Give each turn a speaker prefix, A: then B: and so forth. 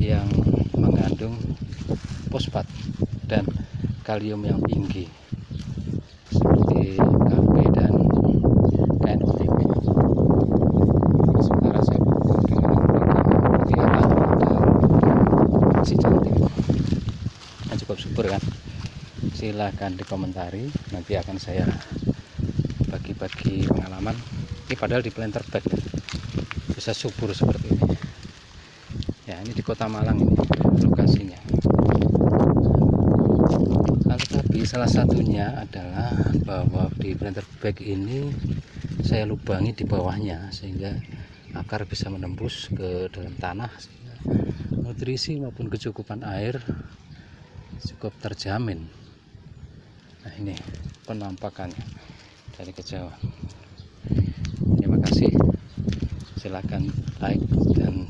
A: yang mengandung fosfat dan kalium yang tinggi seperti KB dan kainotik sementara saya dengan mutiara dan si cantik nah, cukup super kan? Silahkan dikomentari nanti akan saya bagi-bagi pengalaman. Ini padahal di planter bag bisa subur seperti ini ini di kota Malang ini lokasinya. Nah, tetapi salah satunya adalah bahwa di planter bag ini saya lubangi di bawahnya sehingga akar bisa menembus ke dalam tanah nutrisi maupun kecukupan air cukup terjamin. Nah ini penampakannya dari kejauhan terima kasih. Silakan like dan